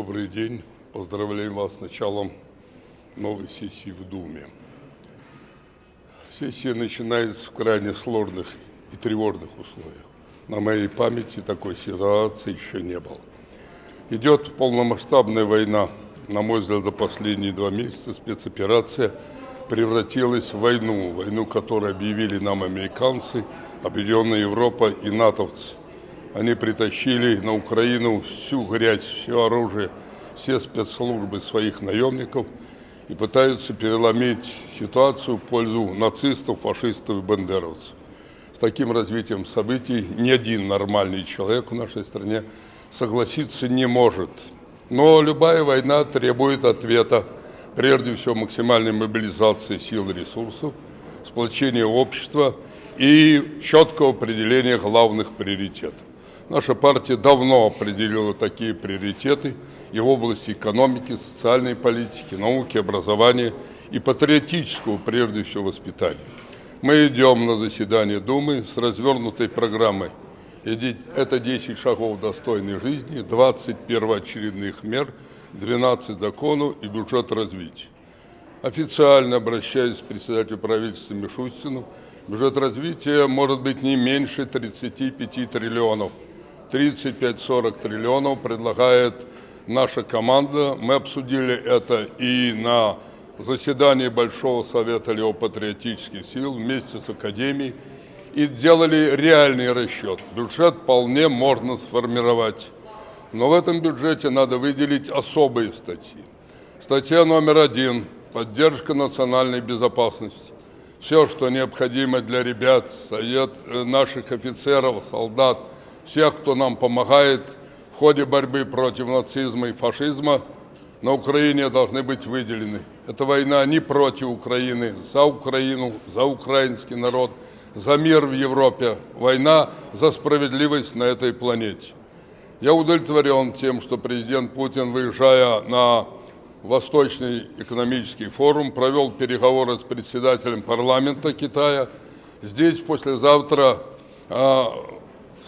добрый день. Поздравляем вас с началом новой сессии в Думе. Сессия начинается в крайне сложных и тревожных условиях. На моей памяти такой ситуации еще не было. Идет полномасштабная война. На мой взгляд, за последние два месяца спецоперация превратилась в войну. Войну, которую объявили нам американцы, Объединенная Европа и натовцы. Они притащили на Украину всю грязь, все оружие, все спецслужбы своих наемников и пытаются переломить ситуацию в пользу нацистов, фашистов и бандеровцев. С таким развитием событий ни один нормальный человек в нашей стране согласиться не может. Но любая война требует ответа, прежде всего максимальной мобилизации сил и ресурсов, сплочения общества и четкого определения главных приоритетов. Наша партия давно определила такие приоритеты и в области экономики, социальной политики, науки, образования и патриотического, прежде всего, воспитания. Мы идем на заседание Думы с развернутой программой. Это 10 шагов достойной жизни, 20 первоочередных мер, 12 законов и бюджет развития. Официально обращаюсь к председателю правительства Мишустину, бюджет развития может быть не меньше 35 триллионов – 35-40 триллионов предлагает наша команда. Мы обсудили это и на заседании Большого Совета Леопатриотических сил вместе с Академией и делали реальный расчет. Бюджет вполне можно сформировать. Но в этом бюджете надо выделить особые статьи. Статья номер один – поддержка национальной безопасности. Все, что необходимо для ребят, совет э, наших офицеров, солдат – всех, кто нам помогает в ходе борьбы против нацизма и фашизма, на Украине должны быть выделены. Эта война не против Украины, за Украину, за украинский народ, за мир в Европе. Война за справедливость на этой планете. Я удовлетворен тем, что президент Путин, выезжая на Восточный экономический форум, провел переговоры с председателем парламента Китая. Здесь послезавтра а,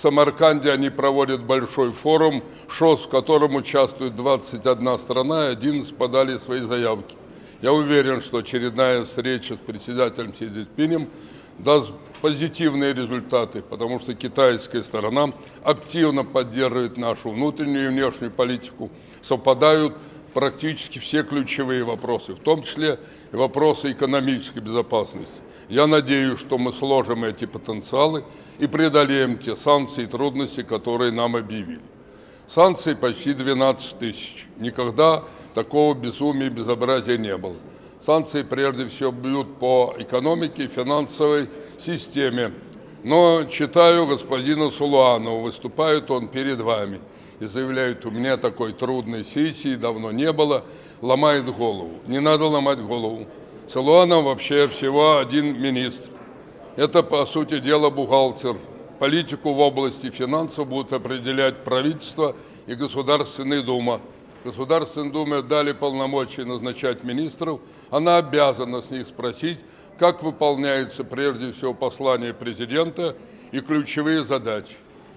в Самарканде они проводят большой форум ШОС, в котором участвует 21 страна, и 11 подали свои заявки. Я уверен, что очередная встреча с председателем Си Цзиньпинем даст позитивные результаты, потому что китайская сторона активно поддерживает нашу внутреннюю и внешнюю политику, совпадают практически все ключевые вопросы, в том числе и вопросы экономической безопасности. Я надеюсь, что мы сложим эти потенциалы и преодолеем те санкции и трудности, которые нам объявили. Санкций почти 12 тысяч. Никогда такого безумия и безобразия не было. Санкции прежде всего бьют по экономике финансовой системе. Но читаю господина Сулуанова, выступает он перед вами и заявляет, у меня такой трудной сессии давно не было, ломает голову. Не надо ломать голову. Силуанов вообще всего один министр. Это, по сути дела, бухгалтер. Политику в области финансов будут определять правительство и Государственная Дума. Государственной Думе дали полномочия назначать министров. Она обязана с них спросить, как выполняется прежде всего послание президента и ключевые задачи.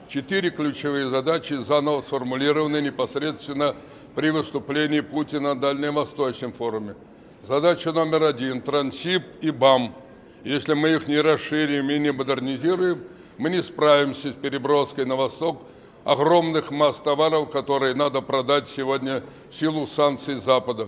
Четыре ключевые задачи заново сформулированы непосредственно при выступлении Путина на Дальневосточном форуме. Задача номер один – Трансип и БАМ. Если мы их не расширим и не модернизируем, мы не справимся с переброской на восток огромных масс товаров, которые надо продать сегодня в силу санкций Запада.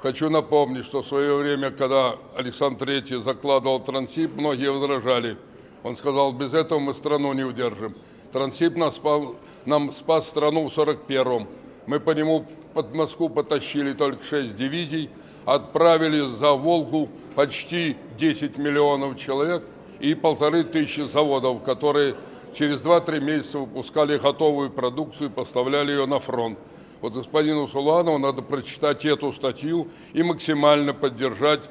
Хочу напомнить, что в свое время, когда Александр III закладывал Трансип, многие возражали. Он сказал, без этого мы страну не удержим. Трансип нас спал, нам спас страну в 41-м. Мы по нему под Москву потащили только 6 дивизий, отправили за Волгу почти 10 миллионов человек и полторы тысячи заводов, которые через 2-3 месяца выпускали готовую продукцию и поставляли ее на фронт. Вот господину Суланову надо прочитать эту статью и максимально поддержать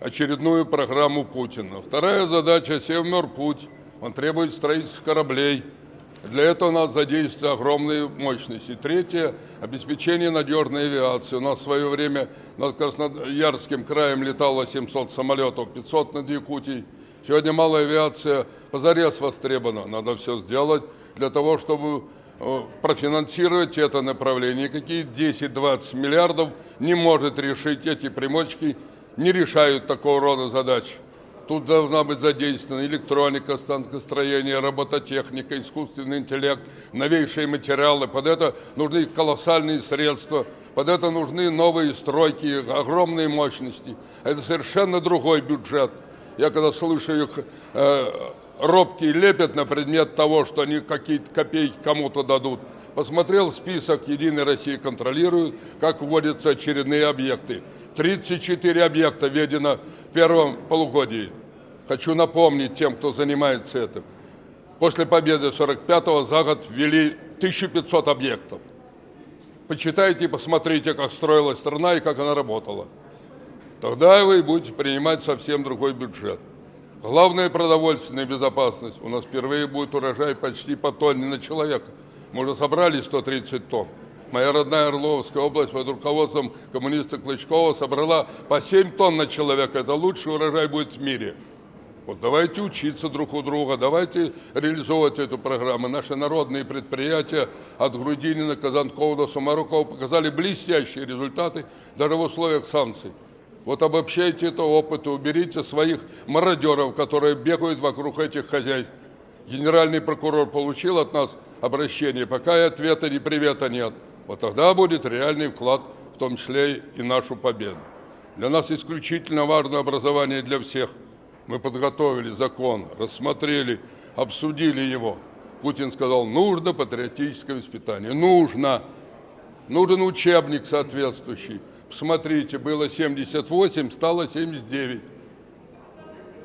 очередную программу Путина. Вторая задача – Севморпуть. Он требует строительства кораблей – для этого надо задействовать огромные мощности. Третье – обеспечение надежной авиации. У нас в свое время над Красноярским краем летало 700 самолетов, 500 над Якутией. Сегодня малая авиация позарез востребована. Надо все сделать для того, чтобы э, профинансировать это направление. Какие 10-20 миллиардов не может решить эти примочки, не решают такого рода задач. Тут должна быть задействована электроника, станкостроение, робототехника, искусственный интеллект, новейшие материалы. Под это нужны колоссальные средства, под это нужны новые стройки, огромные мощности. Это совершенно другой бюджет. Я когда слышу их э, робкие лепят на предмет того, что они какие-то копейки кому-то дадут, посмотрел список «Единой России» контролирует, как вводятся очередные объекты. 34 объекта введено в первом полугодии. Хочу напомнить тем, кто занимается этим. После победы 45-го за год ввели 1500 объектов. Почитайте и посмотрите, как строилась страна и как она работала. Тогда вы будете принимать совсем другой бюджет. Главная продовольственная безопасность. У нас впервые будет урожай почти по тонне на человека. Мы уже собрали 130 тонн. Моя родная Орловская область под руководством коммуниста Клычкова собрала по 7 тонн на человека. Это лучший урожай будет в мире. Вот давайте учиться друг у друга, давайте реализовывать эту программу. Наши народные предприятия от Грудинина, Казанкова до Сумарукова показали блестящие результаты даже в условиях санкций. Вот обобщайте это опыт и уберите своих мародеров, которые бегают вокруг этих хозяйств. Генеральный прокурор получил от нас обращение, пока и ответа, ни привета нет. Вот тогда будет реальный вклад, в том числе и нашу победу. Для нас исключительно важно образование для всех – мы подготовили закон, рассмотрели, обсудили его. Путин сказал, нужно патриотическое воспитание. Нужно. Нужен учебник соответствующий. Посмотрите, было 78, стало 79.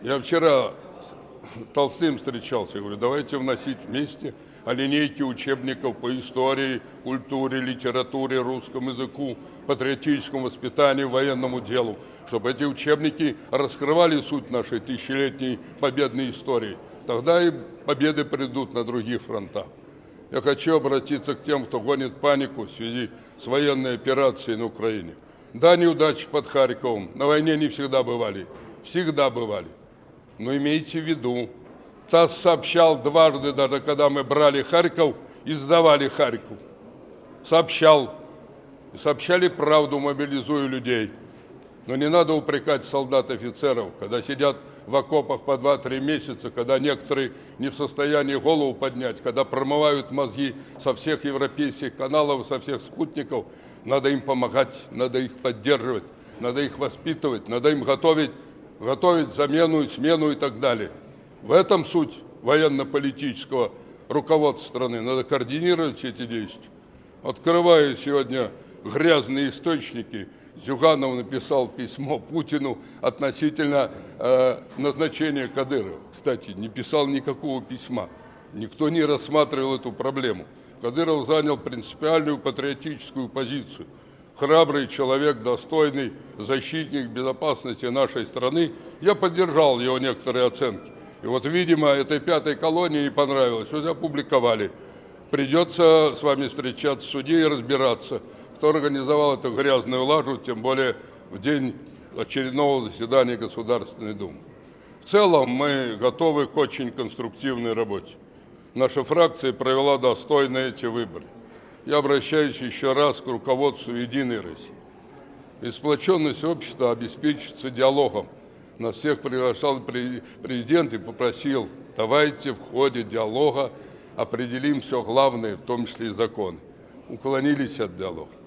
Я вчера с Толстым встречался, говорю, давайте вносить вместе о линейке учебников по истории, культуре, литературе, русскому языку, патриотическому воспитанию, военному делу, чтобы эти учебники раскрывали суть нашей тысячелетней победной истории. Тогда и победы придут на других фронтах. Я хочу обратиться к тем, кто гонит панику в связи с военной операцией на Украине. Да, неудачи под Харьковом на войне не всегда бывали, всегда бывали. Но имейте в виду, ТАСС сообщал дважды, даже когда мы брали Харьков и сдавали Харьков. Сообщал. И сообщали правду, мобилизуя людей. Но не надо упрекать солдат-офицеров, когда сидят в окопах по 2-3 месяца, когда некоторые не в состоянии голову поднять, когда промывают мозги со всех европейских каналов, со всех спутников. Надо им помогать, надо их поддерживать, надо их воспитывать, надо им готовить, готовить замену, смену и так далее. В этом суть военно-политического руководства страны. Надо координировать все эти действия. Открываю сегодня грязные источники. Зюганов написал письмо Путину относительно э, назначения Кадырова. Кстати, не писал никакого письма. Никто не рассматривал эту проблему. Кадыров занял принципиальную патриотическую позицию. Храбрый человек, достойный защитник безопасности нашей страны. Я поддержал его некоторые оценки. И вот, видимо, этой пятой колонии не понравилось, вот опубликовали. Придется с вами встречаться в суде и разбираться, кто организовал эту грязную лажу, тем более в день очередного заседания Государственной Думы. В целом мы готовы к очень конструктивной работе. Наша фракция провела достойно эти выборы. Я обращаюсь еще раз к руководству «Единой России». И общества обеспечится диалогом – нас всех приглашал президент и попросил, давайте в ходе диалога определим все главное, в том числе и законы. Уклонились от диалога.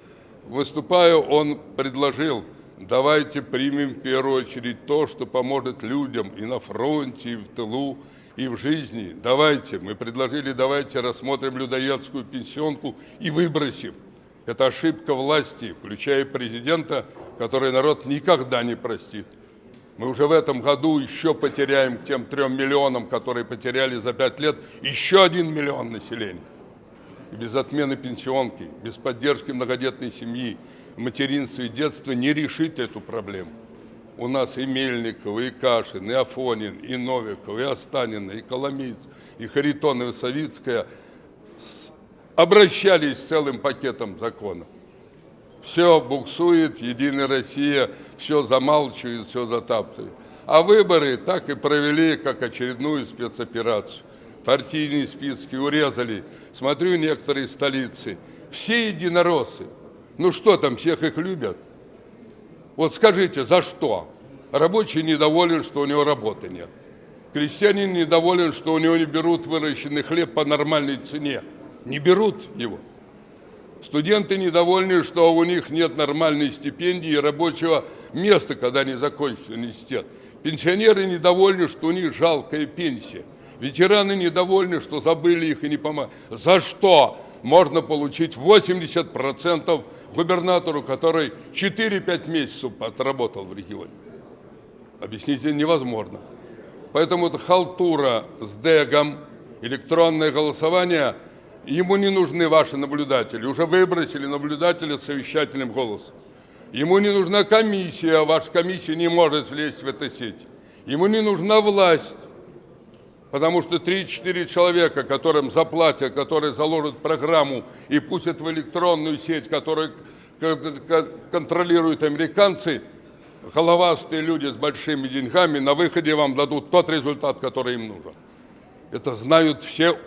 Выступая, он предложил, давайте примем в первую очередь то, что поможет людям и на фронте, и в тылу, и в жизни. Давайте, мы предложили, давайте рассмотрим людоедскую пенсионку и выбросим. Это ошибка власти, включая президента, который народ никогда не простит. Мы уже в этом году еще потеряем тем трем миллионам, которые потеряли за пять лет, еще один миллион населения. И без отмены пенсионки, без поддержки многодетной семьи, материнства и детства не решить эту проблему. У нас и Мельников, и Кашин, и Афонин, и Новиков, и Останина, и Коломиц, и Харитон, и Савицкая обращались с целым пакетом законов все буксует, Единая Россия все замалчивает, все затаптывает. А выборы так и провели, как очередную спецоперацию. Партийные списки урезали. Смотрю некоторые столицы, все единороссы. Ну что там, всех их любят? Вот скажите, за что? Рабочий недоволен, что у него работы нет. Крестьянин недоволен, что у него не берут выращенный хлеб по нормальной цене. Не берут его. Студенты недовольны, что у них нет нормальной стипендии и рабочего места, когда они закончат университет. Пенсионеры недовольны, что у них жалкая пенсия. Ветераны недовольны, что забыли их и не помогли. За что можно получить 80% губернатору, который 4-5 месяцев отработал в регионе? Объяснить невозможно. Поэтому это халтура с дегом, электронное голосование, ему не нужны ваши наблюдатели. Уже выбросили наблюдателя с совещательным голосом. Ему не нужна комиссия, ваша комиссия не может влезть в эту сеть. Ему не нужна власть, потому что 3-4 человека, которым заплатят, которые заложат программу и пустят в электронную сеть, которую контролируют американцы, головастые люди с большими деньгами на выходе вам дадут тот результат, который им нужен. Это знают все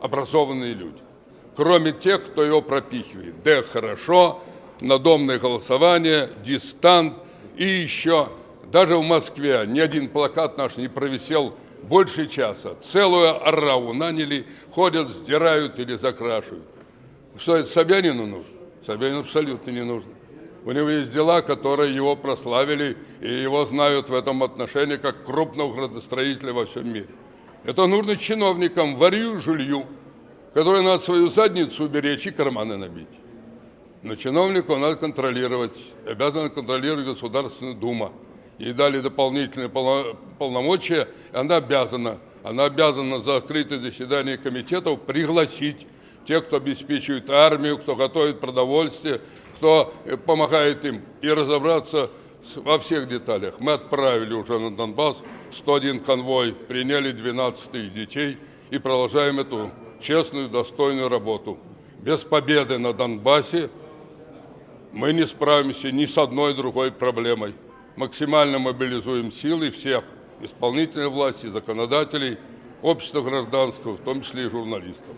образованные люди, кроме тех, кто его пропихивает. Д хорошо, надомное голосование, дистант и еще. Даже в Москве ни один плакат наш не провисел больше часа. Целую ораву наняли, ходят, сдирают или закрашивают. Что это Собянину нужно? Собянину абсолютно не нужно. У него есть дела, которые его прославили, и его знают в этом отношении как крупного градостроителя во всем мире. Это нужно чиновникам, варью, жилью, которые надо свою задницу уберечь и карманы набить. Но чиновнику надо контролировать, обязан контролировать Государственная Дума ей дали дополнительные полномочия, она обязана, она обязана за открытое заседание комитетов пригласить тех, кто обеспечивает армию, кто готовит продовольствие, кто э, помогает им, и разобраться во всех деталях. Мы отправили уже на Донбасс 101 конвой, приняли 12 тысяч детей и продолжаем эту честную, достойную работу. Без победы на Донбассе мы не справимся ни с одной другой проблемой максимально мобилизуем силы всех исполнительной власти, законодателей, общества гражданского, в том числе и журналистов.